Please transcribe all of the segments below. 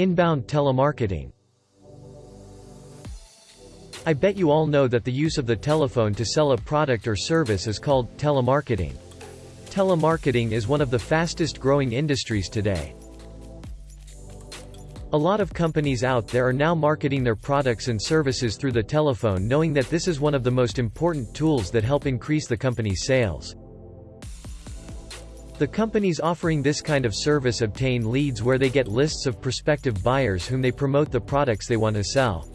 Inbound telemarketing. I bet you all know that the use of the telephone to sell a product or service is called telemarketing. Telemarketing is one of the fastest growing industries today. A lot of companies out there are now marketing their products and services through the telephone knowing that this is one of the most important tools that help increase the company's sales. The companies offering this kind of service obtain leads where they get lists of prospective buyers whom they promote the products they want to sell.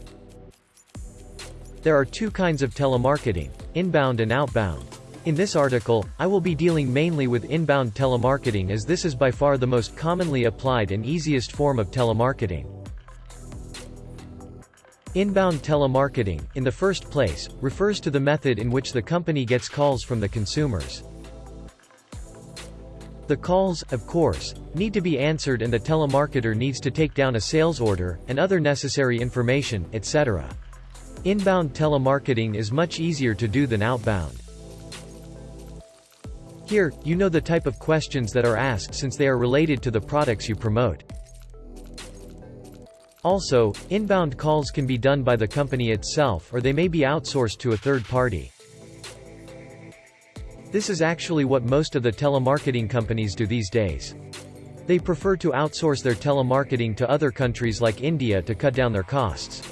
There are two kinds of telemarketing, inbound and outbound. In this article, I will be dealing mainly with inbound telemarketing as this is by far the most commonly applied and easiest form of telemarketing. Inbound telemarketing, in the first place, refers to the method in which the company gets calls from the consumers. The calls, of course, need to be answered and the telemarketer needs to take down a sales order, and other necessary information, etc. Inbound telemarketing is much easier to do than outbound. Here, you know the type of questions that are asked since they are related to the products you promote. Also, inbound calls can be done by the company itself or they may be outsourced to a third party. This is actually what most of the telemarketing companies do these days. They prefer to outsource their telemarketing to other countries like India to cut down their costs.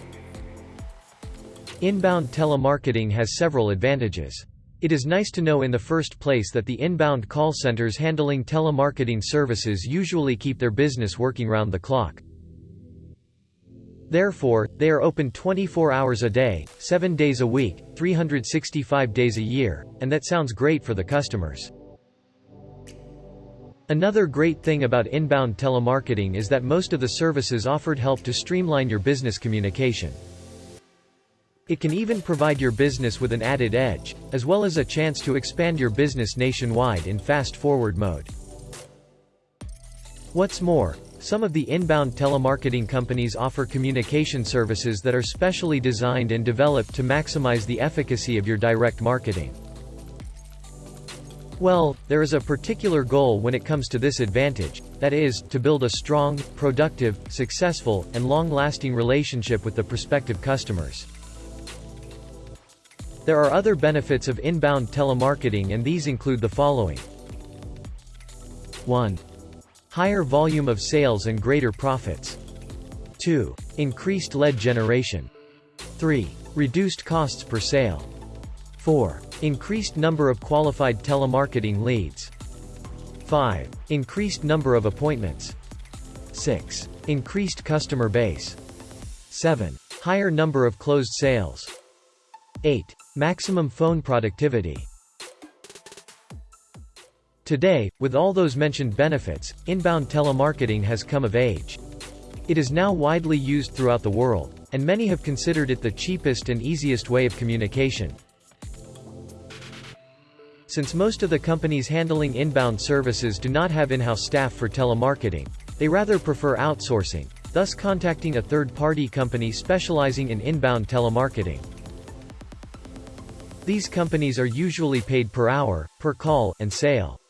Inbound telemarketing has several advantages. It is nice to know in the first place that the inbound call centers handling telemarketing services usually keep their business working round the clock. Therefore, they are open 24 hours a day, 7 days a week, 365 days a year, and that sounds great for the customers. Another great thing about inbound telemarketing is that most of the services offered help to streamline your business communication. It can even provide your business with an added edge, as well as a chance to expand your business nationwide in fast-forward mode. What's more, some of the inbound telemarketing companies offer communication services that are specially designed and developed to maximize the efficacy of your direct marketing. Well, there is a particular goal when it comes to this advantage, that is, to build a strong, productive, successful, and long-lasting relationship with the prospective customers. There are other benefits of inbound telemarketing and these include the following. 1. Higher volume of sales and greater profits. 2. Increased lead generation. 3. Reduced costs per sale. 4. Increased number of qualified telemarketing leads. 5. Increased number of appointments. 6. Increased customer base. 7. Higher number of closed sales. 8. Maximum phone productivity. Today, with all those mentioned benefits, inbound telemarketing has come of age. It is now widely used throughout the world, and many have considered it the cheapest and easiest way of communication. Since most of the companies handling inbound services do not have in-house staff for telemarketing, they rather prefer outsourcing, thus contacting a third-party company specializing in inbound telemarketing. These companies are usually paid per hour, per call, and sale.